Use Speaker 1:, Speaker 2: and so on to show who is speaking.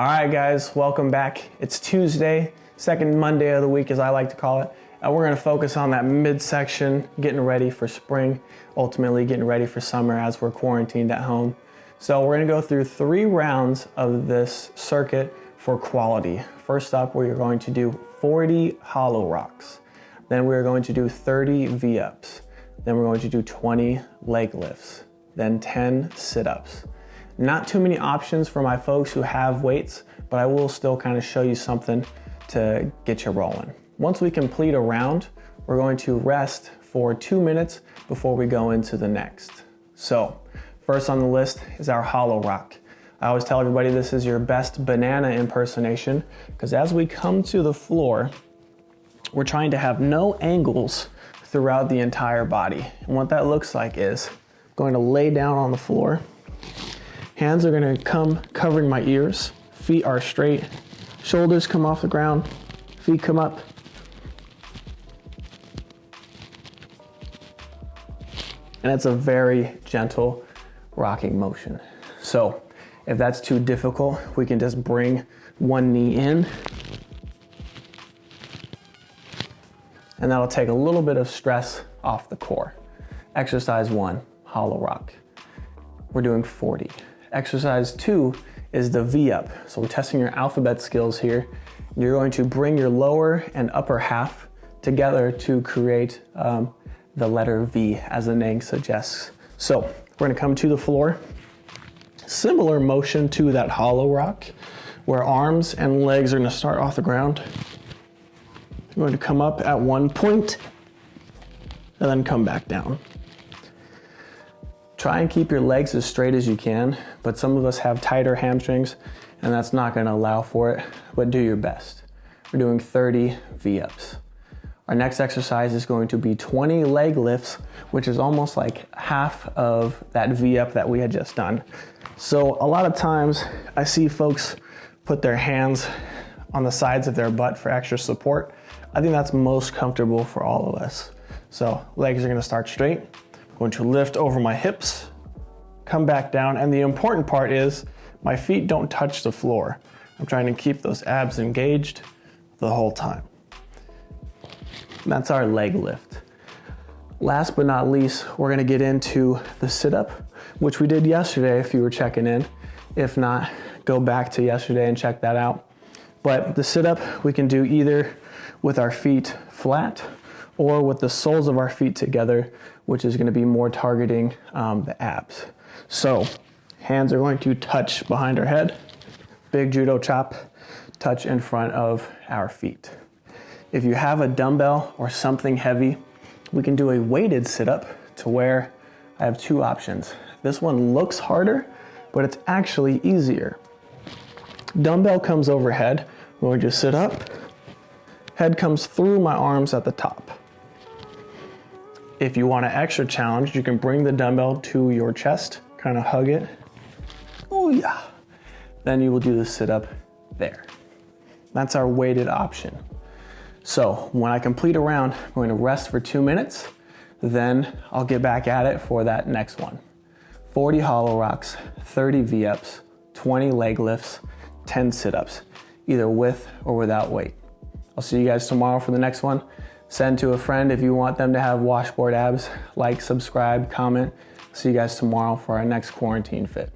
Speaker 1: All right, guys, welcome back. It's Tuesday, second Monday of the week, as I like to call it. And we're gonna focus on that midsection, getting ready for spring, ultimately getting ready for summer as we're quarantined at home. So we're gonna go through three rounds of this circuit for quality. First up, we're going to do 40 hollow rocks. Then we're going to do 30 V-ups. Then we're going to do 20 leg lifts. Then 10 sit-ups. Not too many options for my folks who have weights, but I will still kind of show you something to get you rolling. Once we complete a round, we're going to rest for two minutes before we go into the next. So first on the list is our hollow rock. I always tell everybody this is your best banana impersonation because as we come to the floor, we're trying to have no angles throughout the entire body. And what that looks like is going to lay down on the floor Hands are gonna come covering my ears. Feet are straight. Shoulders come off the ground. Feet come up. And it's a very gentle rocking motion. So if that's too difficult, we can just bring one knee in. And that'll take a little bit of stress off the core. Exercise one, hollow rock. We're doing 40. Exercise two is the V-up. So we're testing your alphabet skills here. You're going to bring your lower and upper half together to create um, the letter V as the name suggests. So we're gonna come to the floor. Similar motion to that hollow rock where arms and legs are gonna start off the ground. You're going to come up at one point and then come back down. Try and keep your legs as straight as you can, but some of us have tighter hamstrings and that's not gonna allow for it, but do your best. We're doing 30 V-ups. Our next exercise is going to be 20 leg lifts, which is almost like half of that V-up that we had just done. So a lot of times I see folks put their hands on the sides of their butt for extra support. I think that's most comfortable for all of us. So legs are gonna start straight, going to lift over my hips, come back down, and the important part is my feet don't touch the floor. I'm trying to keep those abs engaged the whole time. That's our leg lift. Last but not least, we're gonna get into the sit-up, which we did yesterday if you were checking in. If not, go back to yesterday and check that out. But the sit-up we can do either with our feet flat or with the soles of our feet together, which is gonna be more targeting um, the abs. So hands are going to touch behind our head, big judo chop, touch in front of our feet. If you have a dumbbell or something heavy, we can do a weighted sit-up to where I have two options. This one looks harder, but it's actually easier. Dumbbell comes overhead, we're going to sit up, head comes through my arms at the top. If you want an extra challenge, you can bring the dumbbell to your chest, kind of hug it. Oh yeah. Then you will do the sit up there. That's our weighted option. So when I complete a round, I'm going to rest for two minutes. Then I'll get back at it for that next one. 40 hollow rocks, 30 V-ups, 20 leg lifts, 10 sit-ups, either with or without weight. I'll see you guys tomorrow for the next one. Send to a friend if you want them to have washboard abs. Like, subscribe, comment. See you guys tomorrow for our next quarantine fit.